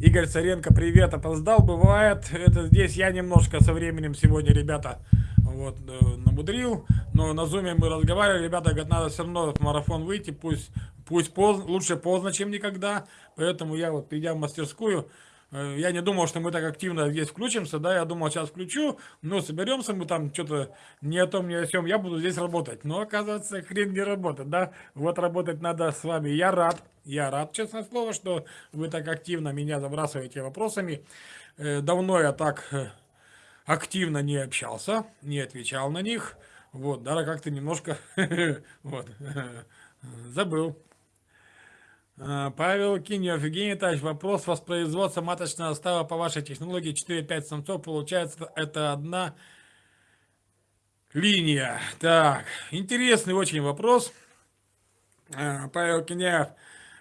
Игорь Царенко, привет, опоздал, бывает. Это здесь я немножко со временем сегодня, ребята, вот, э, намудрил. Но на зуме мы разговаривали, ребята говорят, надо все равно в марафон выйти, пусть, пусть поздно, лучше поздно, чем никогда. Поэтому я вот, придя в мастерскую, я не думал, что мы так активно здесь включимся, да, я думал, сейчас включу, но соберемся мы там что-то не о том, не о чем, я буду здесь работать. Но оказывается, хрен не работает, да, вот работать надо с вами. Я рад, я рад, честное слово, что вы так активно меня забрасываете вопросами. Э, давно я так э, активно не общался, не отвечал на них, вот, даже как-то немножко, вот, забыл. А, Павел Кинев, Евгений Тач, вопрос воспроизводства маточного става по вашей технологии 4-5 самцов, получается это одна линия. Так, интересный очень вопрос. А, Павел Кинев,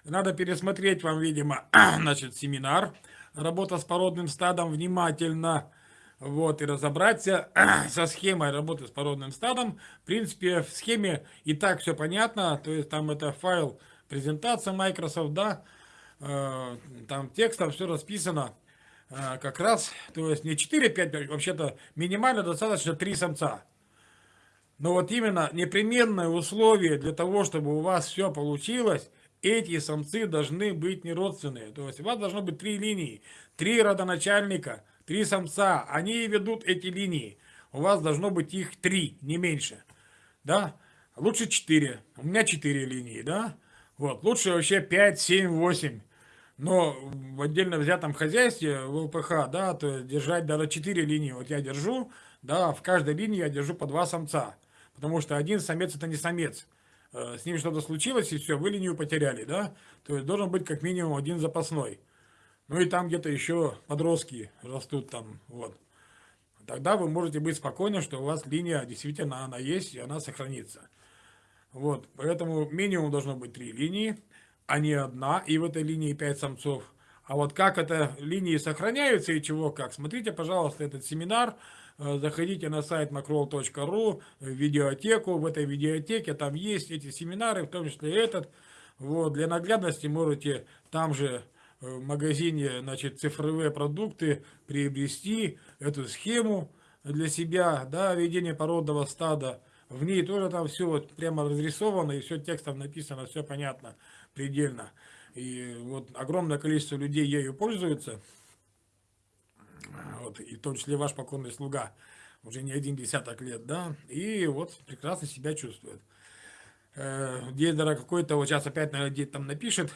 надо пересмотреть вам, видимо, значит, семинар. Работа с породным стадом внимательно. Вот, и разобраться со схемой работы с породным стадом. В принципе, в схеме и так все понятно. То есть там это файл презентация Microsoft, да, э, там текстом все расписано э, как раз, то есть не 4-5, вообще-то минимально достаточно 3 самца. Но вот именно непременное условие для того, чтобы у вас все получилось, эти самцы должны быть не родственные. То есть у вас должно быть три линии, три родоначальника, три самца. Они ведут эти линии. У вас должно быть их три, не меньше. Да? Лучше четыре. У меня четыре линии, да? Вот, лучше вообще 5, 7, 8. Но в отдельно взятом хозяйстве, в ЛПХ, да, то держать даже 4 линии. Вот я держу, да, в каждой линии я держу по два самца. Потому что один самец это не самец. Э, с ним что-то случилось, и все, вы линию потеряли, да. То есть должен быть как минимум один запасной. Ну и там где-то еще подростки растут там, вот. Тогда вы можете быть спокойны, что у вас линия действительно она есть, и она сохранится. Вот, поэтому минимум должно быть три линии, а не одна, и в этой линии пять самцов. А вот как это линии сохраняются и чего как, смотрите, пожалуйста, этот семинар, э, заходите на сайт macroll.ru, в видеотеку, в этой видеотеке там есть эти семинары, в том числе этот. Вот, для наглядности можете там же э, в магазине значит, цифровые продукты приобрести эту схему для себя, да, ведение породного стада. В ней тоже там все вот прямо разрисовано, и все текстом написано, все понятно, предельно. И вот огромное количество людей ею пользуются, вот, и в том числе ваш покорный слуга, уже не один десяток лет, да, и вот прекрасно себя чувствует. Э, Дедера какой-то, вот сейчас опять, наверное, где там напишет,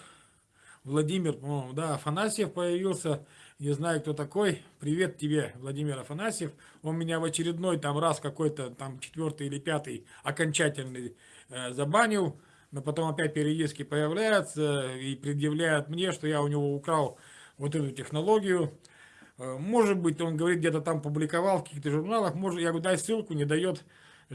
Владимир, да, Афанасьев появился, не знаю, кто такой. Привет тебе, Владимир Афанасьев. Он меня в очередной там раз какой-то, там четвертый или пятый окончательный э, забанил. Но потом опять периодически появляется и предъявляет мне, что я у него украл вот эту технологию. Э, может быть, он говорит, где-то там публиковал в каких-то журналах. Может, я говорю, дай ссылку, не дает,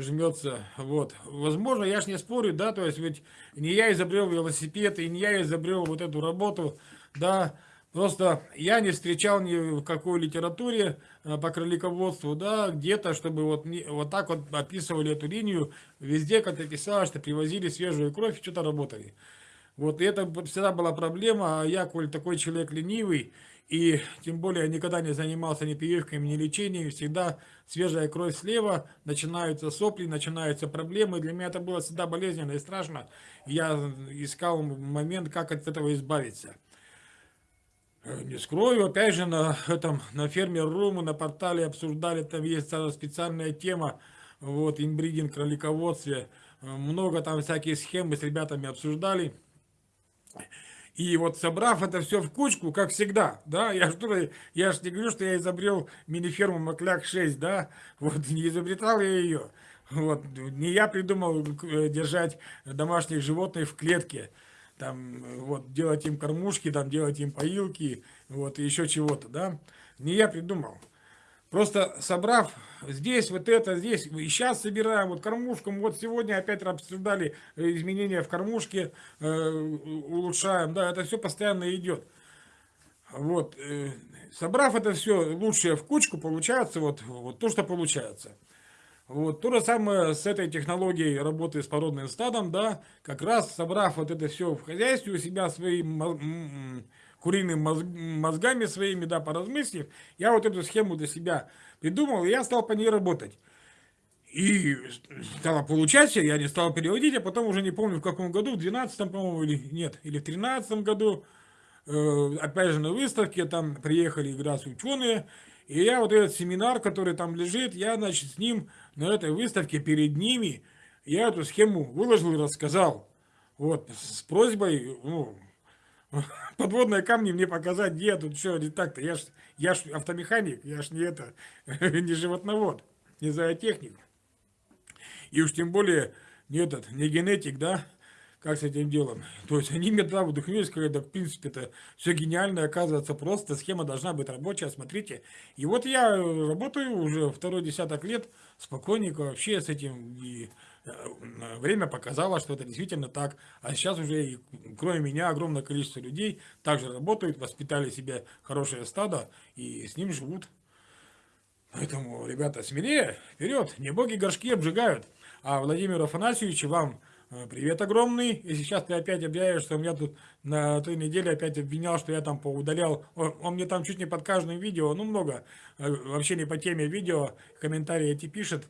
жмется. Вот. Возможно, я ж не спорю, да, то есть ведь не я изобрел велосипед, и не я изобрел вот эту работу, да, Просто я не встречал ни в какой литературе э, по кролиководству, да, где-то, чтобы вот, вот так вот описывали эту линию, везде как-то писалось, что привозили свежую кровь и что-то работали. Вот, это всегда была проблема, а я, коль такой человек ленивый, и тем более никогда не занимался ни прививками, ни лечением, всегда свежая кровь слева, начинаются сопли, начинаются проблемы. Для меня это было всегда болезненно и страшно. Я искал момент, как от этого избавиться. Э, не скрою, опять же, на этом, на фермер.ру мы на портале обсуждали, там есть специальная тема, вот, инбридинг, кролиководстве, э, много там всяких схем мы с ребятами обсуждали. И вот собрав это все в кучку, как всегда, да, я что я же не говорю, что я изобрел мини-ферму Макляк 6, да, вот, не изобретал я ее, вот, не я придумал э, держать домашних животных в клетке, там, вот, делать им кормушки, там, делать им поилки, вот, и еще чего-то, да. Не я придумал. Просто собрав здесь вот это, здесь, и сейчас собираем вот кормушку, вот сегодня опять обсуждали изменения в кормушке, э, улучшаем, да, это все постоянно идет. Вот, э, собрав это все лучшее в кучку, получается вот, вот то, что получается. Вот, то же самое с этой технологией работы с породным стадом, да, как раз собрав вот это все в хозяйстве у себя, свои куриными мозгами своими, да, поразмыслив, я вот эту схему для себя придумал, и я стал по ней работать. И стало получаться, я не стал переводить, а потом уже не помню в каком году, в 12 по-моему, или нет, или в 13 году, э, опять же на выставке, там приехали как раз ученые, и я вот этот семинар, который там лежит, я, значит, с ним на этой выставке перед ними, я эту схему выложил и рассказал. Вот, с просьбой, ну, подводные камни мне показать, где тут что, не так-то, я ж, я ж автомеханик, я ж не это, не животновод, не зоотехник. И уж тем более не этот, не генетик, да, как с этим делом. То есть они меня туда вдохновились, когда, в принципе, это все гениально, оказывается, просто схема должна быть рабочая, смотрите. И вот я работаю уже второй десяток лет, спокойненько вообще с этим, и э, время показало, что это действительно так. А сейчас уже, кроме меня, огромное количество людей также работают, воспитали себе хорошее стадо и с ним живут. Поэтому, ребята, смелее, вперед, не боги горшки обжигают. А Владимиру Афанасьевичу вам э, привет огромный. И сейчас ты опять объявишь, что меня тут на той неделе опять обвинял, что я там поудалял. Он, он мне там чуть не под каждым видео, ну много, э, вообще не по теме видео, комментарии эти пишет.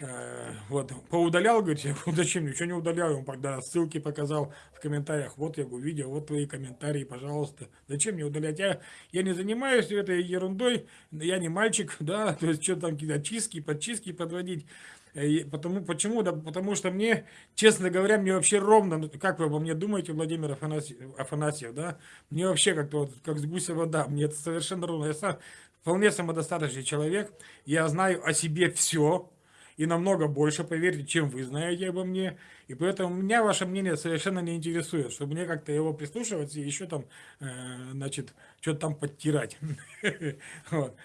Э, вот, поудалял, говорит, я зачем, ничего не удаляю, он тогда ссылки показал в комментариях, вот я его видео, вот твои комментарии, пожалуйста, зачем мне удалять, я, я не занимаюсь этой ерундой, я не мальчик, да, то есть что там какие-то чистки, подчистки подводить, Э, потому, почему? Да, потому что мне, честно говоря, мне вообще ровно, ну, как вы обо мне думаете, Владимир Афанасьев, Афанасьев да? Мне вообще как-то вот, как с гуся вода, мне это совершенно ровно. Я сам вполне самодостаточный человек, я знаю о себе все, и намного больше, поверьте, чем вы знаете обо мне. И поэтому меня ваше мнение совершенно не интересует, чтобы мне как-то его прислушиваться и еще там, э, значит, что-то там подтирать.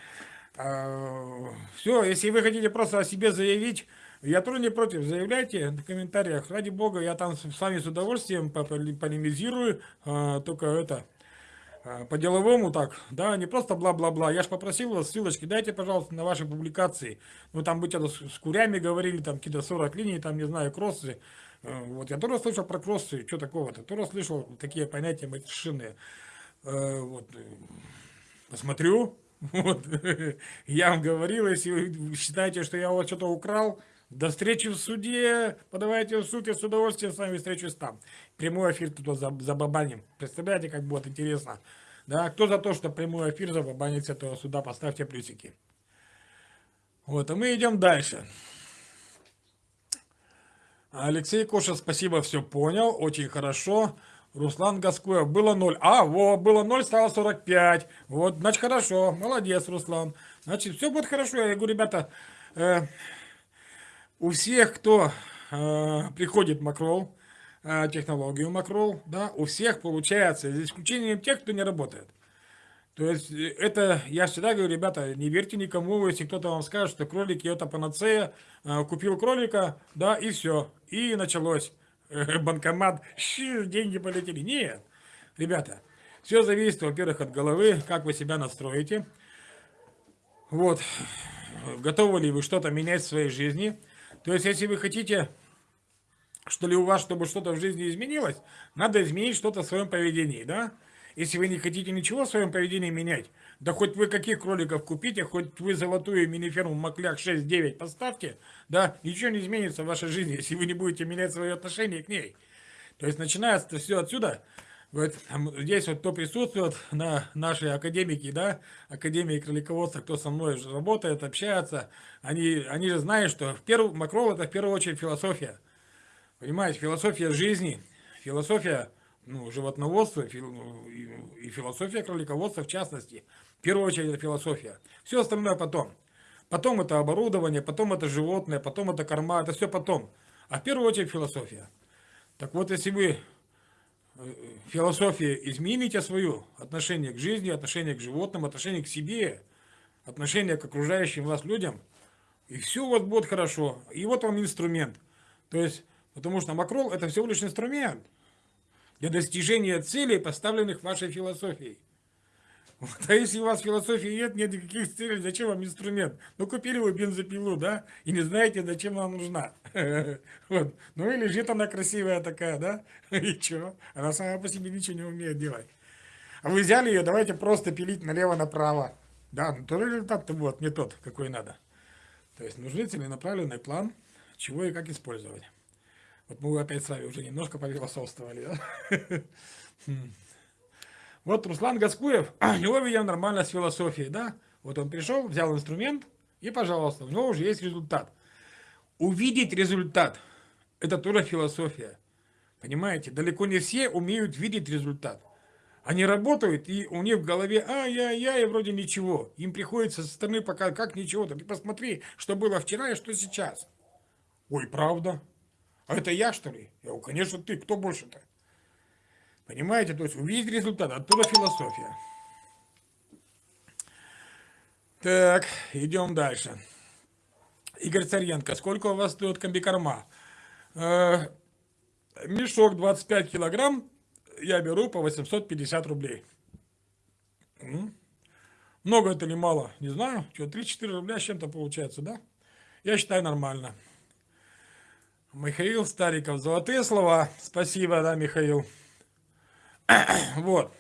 А, Все, если вы хотите просто о себе заявить, я тоже не против, заявляйте в комментариях. Ради бога, я там с вами с удовольствием полемизирую, а, только это, по-деловому так, да, не просто бла-бла-бла. Я же попросил вас ссылочки, дайте, пожалуйста, на ваши публикации. Вы там быть с курями говорили, там какие-то 40 линий, там, не знаю, кроссы. Вот, я тоже слышал про кроссы, что такого-то, тоже слышал такие понятия матершинные. Вот, посмотрю, вот, я вам говорил, если вы считаете, что я у вас что-то украл, до встречи в суде, подавайте в суд, я с удовольствием с вами встречусь там. Прямой эфир тут за, забабаним. Представляете, как будет интересно. Да, кто за то, что прямой эфир забабанить с этого суда, поставьте плюсики. Вот, а мы идем дальше. Алексей Коша, спасибо, все понял, очень хорошо. Руслан Гаскуев, было 0. А, во, было 0, стало 45. Вот, значит, хорошо, молодец, Руслан. Значит, все будет хорошо. Я говорю, ребята, э, у всех, кто э, приходит Макрол, э, технологию Макрол, да, у всех получается, за исключением тех, кто не работает. То есть, э, это, я всегда говорю, ребята, не верьте никому, если кто-то вам скажет, что кролики это панацея, э, купил кролика, да, и все, и началось. Э, банкомат, щи, деньги полетели. Нет, ребята, все зависит, во-первых, от головы, как вы себя настроите. Вот, готовы ли вы что-то менять в своей жизни, то есть, если вы хотите, что ли у вас, чтобы что-то в жизни изменилось, надо изменить что-то в своем поведении, да? Если вы не хотите ничего в своем поведении менять, да хоть вы каких кроликов купите, хоть вы золотую мини-ферму Макляк 6-9 поставьте, да, ничего не изменится в вашей жизни, если вы не будете менять свое отношение к ней. То есть начинается все отсюда, вот здесь вот кто присутствует на нашей академике, да, академии кролиководства, кто со мной работает, общается, они, они же знают, что в первую, макрол это в первую очередь философия. Понимаете, философия жизни, философия ну, животноводства ну, и, и философия кролиководства в частности. В первую очередь это философия. Все остальное потом. Потом это оборудование, потом это животное, потом это корма, это все потом. А в первую очередь философия. Так вот, если вы философия, измените свое отношение к жизни, отношение к животным, отношение к себе, отношение к окружающим вас людям, и все у вас будет хорошо. И вот вам инструмент. То есть, потому что макрол это всего лишь инструмент для достижения целей, поставленных вашей философией. А если у вас философии нет, нет никаких целей, зачем вам инструмент? Ну, купили вы бензопилу, да, и не знаете, зачем она нужна. Вот. Ну, и лежит она красивая такая, да, и что? Она сама по себе ничего не умеет делать. А вы взяли ее, давайте просто пилить налево-направо. Да, ну тоже результат-то вот не тот, какой надо. То есть нужны целенаправленный план, чего и как использовать. Вот мы опять с вами уже немножко пофилософствовали. Да? Вот Руслан Гаскуев, у него, видимо, нормально с философией, да? Вот он пришел, взял инструмент, и, пожалуйста, у него уже есть результат. Увидеть результат – это тоже философия. Понимаете? Далеко не все умеют видеть результат. Они работают, и у них в голове, ай-яй-яй, вроде ничего. Им приходится со стороны пока, как ничего-то. Ты посмотри, что было вчера и что сейчас. Ой, правда? А это я, что ли? Я, конечно, ты. Кто больше-то? Понимаете? То есть увидеть результат. Оттуда философия. Так, идем дальше. Игорь Царенко, сколько у вас стоит комбикорма? Э, мешок 25 килограмм я беру по 850 рублей. Много это или мало, не знаю. Что, 3-4 рубля с чем-то получается, да? Я считаю нормально. Михаил Стариков, золотые слова. Спасибо, да, Михаил. вот.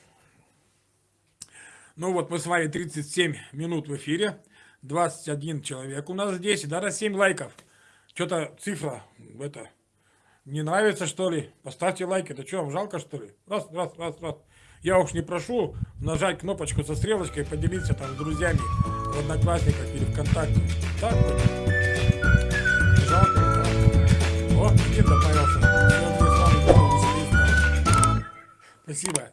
Ну вот мы с вами 37 минут в эфире. 21 человек у нас здесь. И даже 7 лайков. Что-то цифра это не нравится, что ли? Поставьте лайк. Это что, вам жалко, что ли? Раз, раз, раз, раз. Я уж не прошу нажать кнопочку со стрелочкой и поделиться там с друзьями в Одноклассниках или ВКонтакте. Так. Жалко. О, Никита появился. Спасибо.